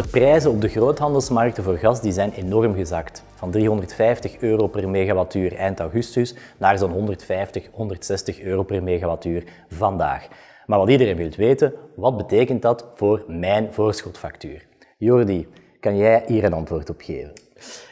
De prijzen op de groothandelsmarkten voor gas die zijn enorm gezakt. Van 350 euro per megawattuur eind augustus naar zo'n 150, 160 euro per megawattuur vandaag. Maar wat iedereen wil weten, wat betekent dat voor mijn voorschotfactuur? Jordi, kan jij hier een antwoord op geven?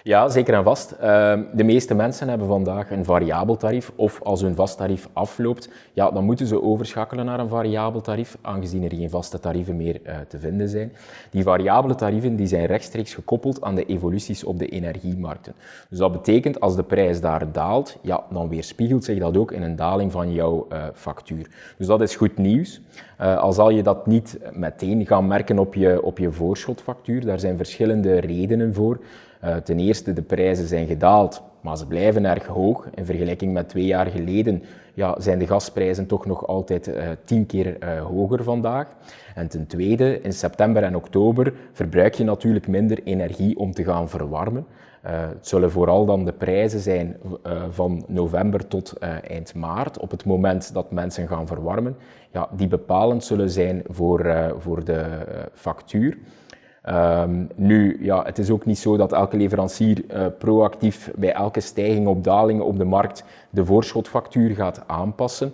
Ja, zeker en vast. Ehm, de meeste mensen hebben vandaag een variabel tarief of als hun vast tarief afloopt, ja, dan moeten ze overschakelen naar een variabel tarief, aangezien er geen vaste tarieven meer uh, te vinden zijn. Die variabele tarieven die zijn rechtstreeks gekoppeld aan de evoluties op de energiemarkten. Dus dat betekent als de prijs daar daalt, ja, dan weerspiegelt zich dat ook in een daling van jouw uh, factuur. Dus dat is goed nieuws. Uh, al zal je dat niet meteen gaan merken op je, op je voorschotfactuur, daar zijn verschillende redenen voor. Uh, ten eerste, de prijzen zijn gedaald, maar ze blijven erg hoog. In vergelijking met twee jaar geleden ja, zijn de gasprijzen toch nog altijd uh, tien keer uh, hoger vandaag. En ten tweede, in september en oktober verbruik je natuurlijk minder energie om te gaan verwarmen. het zullen vooral dan de prijzen zijn van november tot eind maart, op het moment dat mensen gaan verwarmen, ja, die bepalend zullen zijn voor, voor de factuur. Um, nu, ja, het is ook niet zo dat elke leverancier uh, proactief bij elke stijging of daling op de markt de voorschotfactuur gaat aanpassen.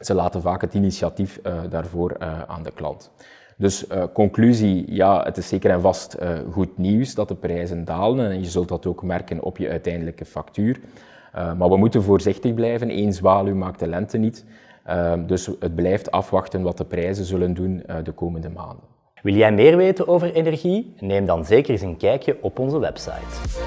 Ze laten vaak het initiatief uh, daarvoor uh, aan de klant. Dus conclusie, ja, het is zeker en vast goed nieuws dat de prijzen dalen en je zult dat ook merken op je uiteindelijke factuur. maar we moeten voorzichtig blijven, één zwaluw maakt de lente niet. Ehm, dus het blijft afwachten wat de prijzen zullen doen de komende maanden. Wil jij meer weten over energie? Neem dan zeker eens een kijkje op onze website.